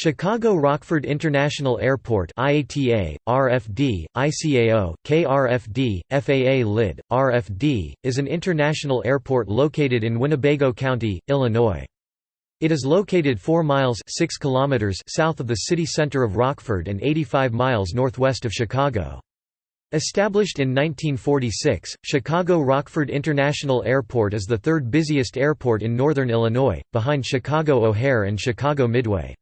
Chicago Rockford International Airport IATA, RFD, ICAO, KRFD, FAA LID, RFD, is an international airport located in Winnebago County, Illinois. It is located 4 miles 6 kilometers south of the city center of Rockford and 85 miles northwest of Chicago. Established in 1946, Chicago Rockford International Airport is the third busiest airport in northern Illinois, behind Chicago O'Hare and Chicago Midway.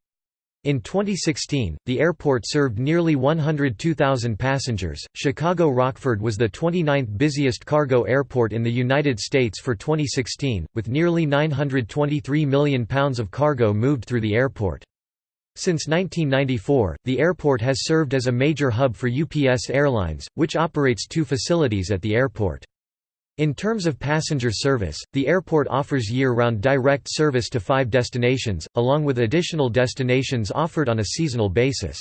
In 2016, the airport served nearly 102,000 passengers. Chicago Rockford was the 29th busiest cargo airport in the United States for 2016, with nearly 923 million pounds of cargo moved through the airport. Since 1994, the airport has served as a major hub for UPS Airlines, which operates two facilities at the airport. In terms of passenger service, the airport offers year-round direct service to five destinations, along with additional destinations offered on a seasonal basis.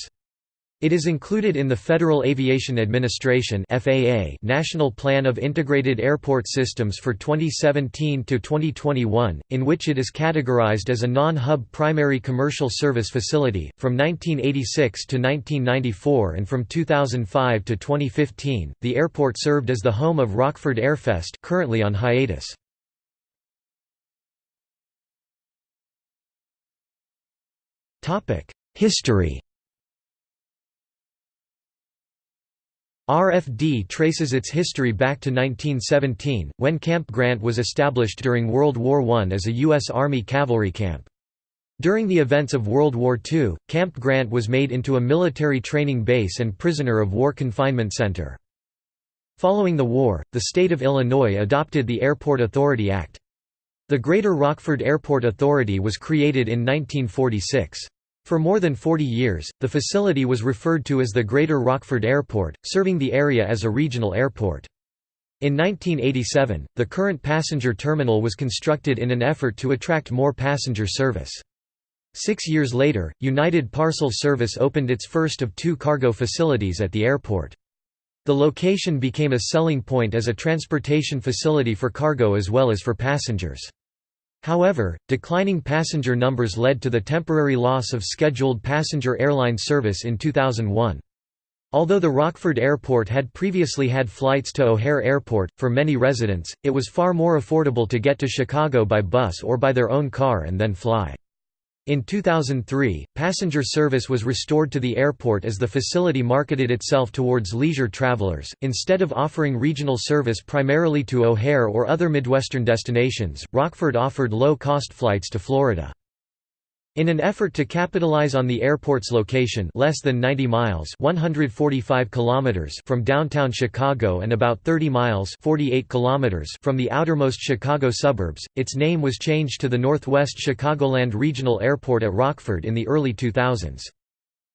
It is included in the Federal Aviation Administration (FAA) National Plan of Integrated Airport Systems for 2017 to 2021, in which it is categorized as a non-hub primary commercial service facility from 1986 to 1994 and from 2005 to 2015. The airport served as the home of Rockford Airfest, currently on hiatus. Topic: History RFD traces its history back to 1917, when Camp Grant was established during World War I as a U.S. Army cavalry camp. During the events of World War II, Camp Grant was made into a military training base and prisoner of war confinement center. Following the war, the state of Illinois adopted the Airport Authority Act. The Greater Rockford Airport Authority was created in 1946. For more than 40 years, the facility was referred to as the Greater Rockford Airport, serving the area as a regional airport. In 1987, the current passenger terminal was constructed in an effort to attract more passenger service. Six years later, United Parcel Service opened its first of two cargo facilities at the airport. The location became a selling point as a transportation facility for cargo as well as for passengers. However, declining passenger numbers led to the temporary loss of scheduled passenger airline service in 2001. Although the Rockford Airport had previously had flights to O'Hare Airport, for many residents, it was far more affordable to get to Chicago by bus or by their own car and then fly. In 2003, passenger service was restored to the airport as the facility marketed itself towards leisure travelers. Instead of offering regional service primarily to O'Hare or other Midwestern destinations, Rockford offered low cost flights to Florida. In an effort to capitalize on the airport's location less than 90 miles 145 kilometers from downtown Chicago and about 30 miles 48 kilometers from the outermost Chicago suburbs, its name was changed to the Northwest Chicagoland Regional Airport at Rockford in the early 2000s.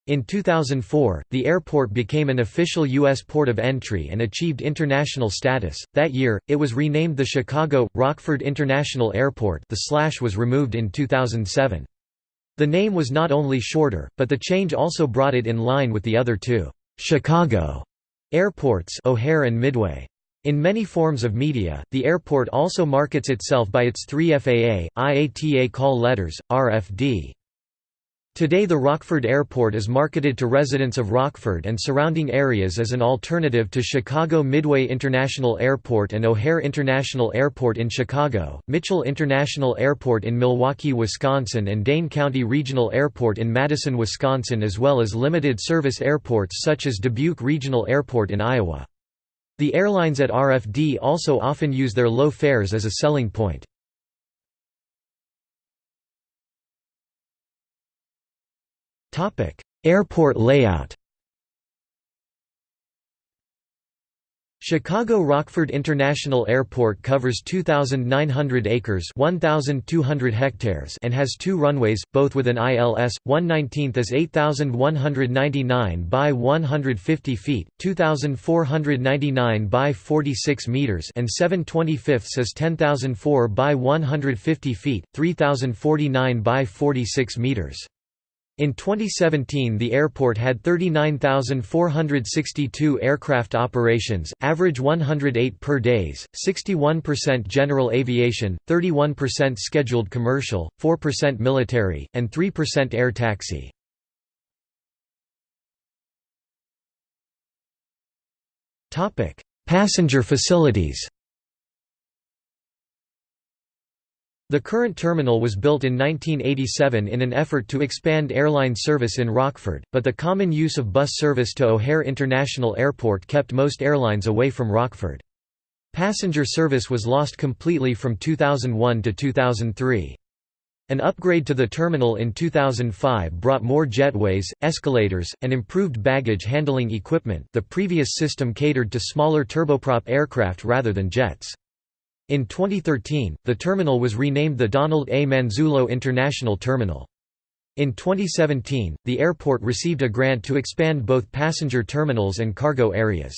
In 2004, the airport became an official U.S. port of entry and achieved international status. That year, it was renamed the Chicago Rockford International Airport. The slash was removed in 2007. The name was not only shorter, but the change also brought it in line with the other two Chicago airports O'Hare and Midway. In many forms of media, the airport also markets itself by its three FAA, IATA call letters, RFD. Today the Rockford Airport is marketed to residents of Rockford and surrounding areas as an alternative to Chicago Midway International Airport and O'Hare International Airport in Chicago, Mitchell International Airport in Milwaukee, Wisconsin and Dane County Regional Airport in Madison, Wisconsin as well as limited-service airports such as Dubuque Regional Airport in Iowa. The airlines at RFD also often use their low fares as a selling point. Airport layout Chicago Rockford International Airport covers 2,900 acres 1,200 hectares and has two runways, both with an ILS, 119th as 8,199 by 150 feet, 2,499 by 46 meters and 725ths as 10,004 by 150 feet, 3,049 by 46 meters. In 2017 the airport had 39,462 aircraft operations, average 108 per days, 61% general aviation, 31% scheduled commercial, 4% military, and 3% air taxi. Passenger facilities The current terminal was built in 1987 in an effort to expand airline service in Rockford, but the common use of bus service to O'Hare International Airport kept most airlines away from Rockford. Passenger service was lost completely from 2001 to 2003. An upgrade to the terminal in 2005 brought more jetways, escalators, and improved baggage handling equipment the previous system catered to smaller turboprop aircraft rather than jets. In 2013, the terminal was renamed the Donald A. Manzullo International Terminal. In 2017, the airport received a grant to expand both passenger terminals and cargo areas.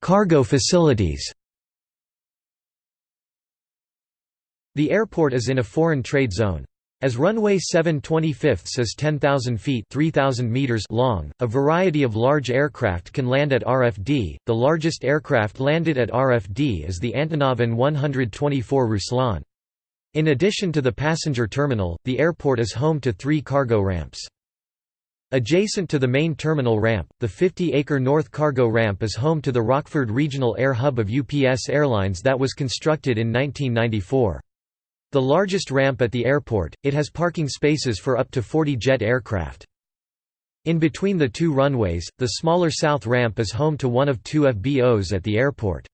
Cargo facilities The airport is in a foreign trade zone. As runway 7 25 is 10,000 feet 3,000 meters long, a variety of large aircraft can land at RFD. The largest aircraft landed at RFD is the Antonov An-124 Ruslan. In addition to the passenger terminal, the airport is home to three cargo ramps. Adjacent to the main terminal ramp, the 50-acre North Cargo Ramp is home to the Rockford Regional Air Hub of UPS Airlines that was constructed in 1994. The largest ramp at the airport, it has parking spaces for up to 40 jet aircraft. In between the two runways, the smaller south ramp is home to one of two FBOs at the airport.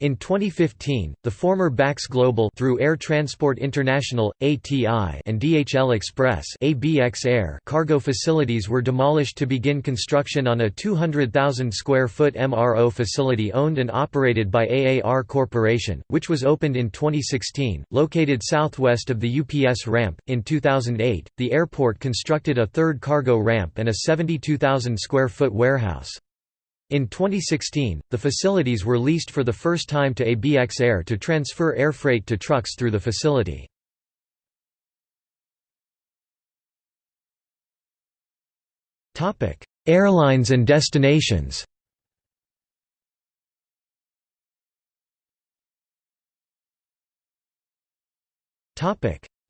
In 2015, the former Bax Global through Air Transport International (ATI) and DHL Express (ABX Air) cargo facilities were demolished to begin construction on a 200,000 square foot MRO facility owned and operated by AAR Corporation, which was opened in 2016, located southwest of the UPS ramp. In 2008, the airport constructed a third cargo ramp and a 72,000 square foot warehouse. In 2016, the facilities were leased for the first time to ABX Air to transfer air freight to trucks through the facility. Airlines and destinations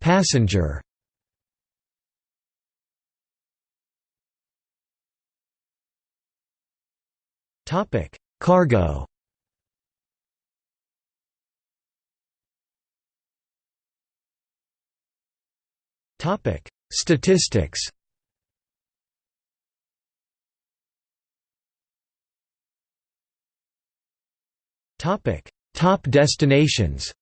Passenger Topic: Cargo. Topic: Statistics. Topic: Top destinations.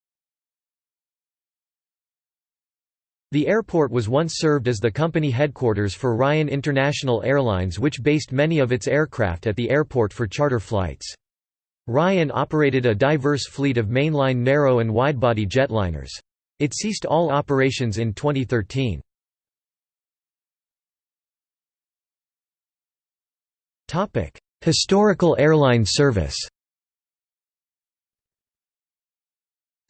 The airport was once served as the company headquarters for Ryan International Airlines which based many of its aircraft at the airport for charter flights. Ryan operated a diverse fleet of mainline narrow and widebody jetliners. It ceased all operations in 2013. Historical airline service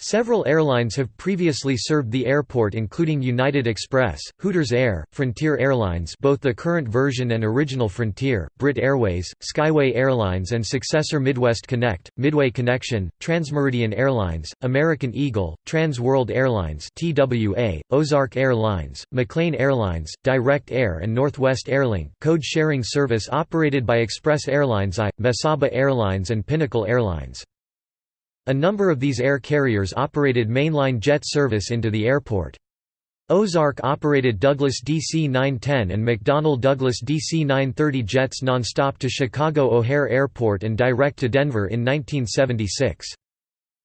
Several airlines have previously served the airport including United Express, Hooters Air, Frontier Airlines both the current version and original Frontier, Britt Airways, Skyway Airlines and successor Midwest Connect, Midway Connection, Transmeridian Airlines, American Eagle, Trans World Airlines TWA, Ozark Airlines, McClain Airlines, Direct Air and Northwest Airlink code-sharing service operated by Express Airlines I, Mesaba Airlines and Pinnacle Airlines. A number of these air carriers operated mainline jet service into the airport. Ozark operated Douglas DC-910 and McDonnell Douglas DC-930 jets nonstop to Chicago O'Hare Airport and direct to Denver in 1976.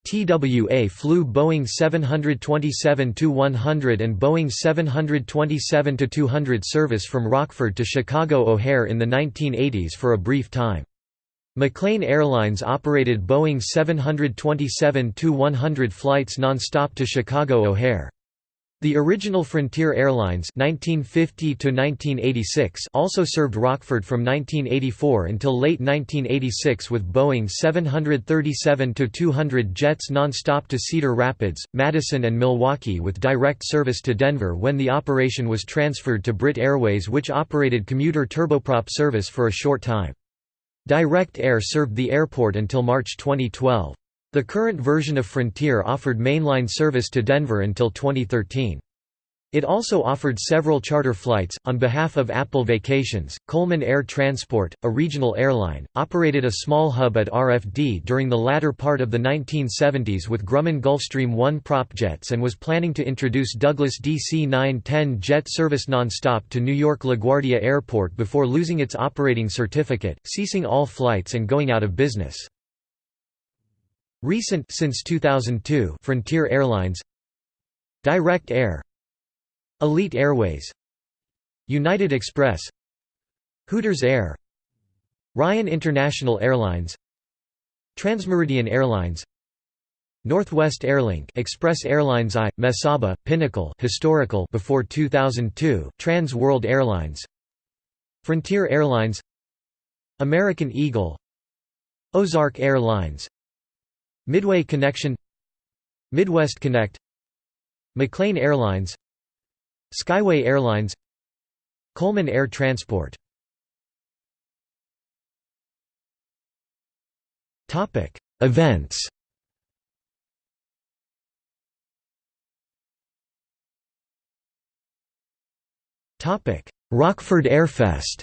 TWA flew Boeing 727-100 and Boeing 727-200 service from Rockford to Chicago O'Hare in the 1980s for a brief time. McClain Airlines operated Boeing 727-100 flights non-stop to Chicago O'Hare. The original Frontier Airlines 1950 also served Rockford from 1984 until late 1986 with Boeing 737-200 jets non-stop to Cedar Rapids, Madison and Milwaukee with direct service to Denver when the operation was transferred to Britt Airways which operated commuter turboprop service for a short time. Direct Air served the airport until March 2012. The current version of Frontier offered mainline service to Denver until 2013. It also offered several charter flights. On behalf of Apple Vacations, Coleman Air Transport, a regional airline, operated a small hub at RFD during the latter part of the 1970s with Grumman Gulfstream 1 prop jets and was planning to introduce Douglas DC 910 jet service nonstop to New York LaGuardia Airport before losing its operating certificate, ceasing all flights and going out of business. Recent since 2002 Frontier Airlines Direct Air Elite Airways. United Express. Hooters Air. Ryan International Airlines. Transmeridian Airlines. Northwest Airlink Express Airlines I, Mesaba, Pinnacle historical before 2002 Trans World Airlines. Frontier Airlines. American Eagle. Ozark Airlines. Midway Connection. Midwest Connect. McClain Airlines Skyway Airlines Coleman Air Transport. Events. Rockford Airfest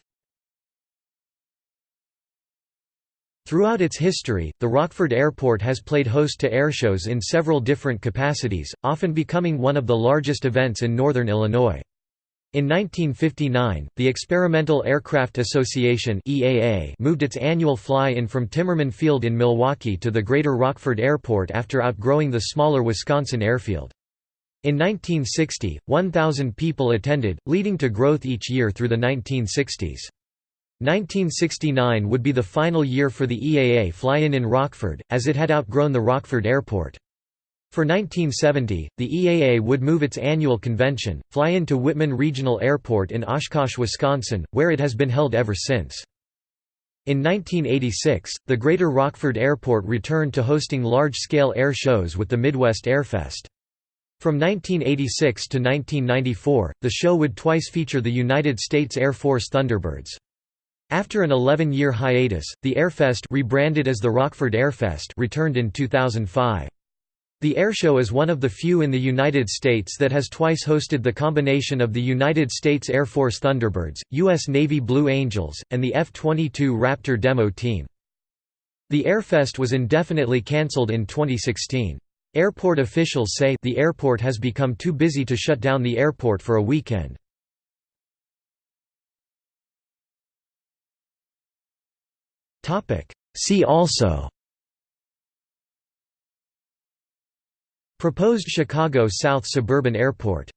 Throughout its history, the Rockford Airport has played host to airshows in several different capacities, often becoming one of the largest events in northern Illinois. In 1959, the Experimental Aircraft Association (EAA) moved its annual fly-in from Timmerman Field in Milwaukee to the Greater Rockford Airport after outgrowing the smaller Wisconsin airfield. In 1960, 1,000 people attended, leading to growth each year through the 1960s. 1969 would be the final year for the EAA fly-in in Rockford, as it had outgrown the Rockford Airport. For 1970, the EAA would move its annual convention, fly-in to Wittman Regional Airport in Oshkosh, Wisconsin, where it has been held ever since. In 1986, the Greater Rockford Airport returned to hosting large-scale air shows with the Midwest Airfest. From 1986 to 1994, the show would twice feature the United States Air Force Thunderbirds. After an 11-year hiatus, the Airfest rebranded as the Rockford Airfest returned in 2005. The airshow is one of the few in the United States that has twice hosted the combination of the United States Air Force Thunderbirds, U.S. Navy Blue Angels, and the F-22 Raptor demo team. The Airfest was indefinitely cancelled in 2016. Airport officials say the airport has become too busy to shut down the airport for a weekend. See also. Proposed Chicago South Suburban Airport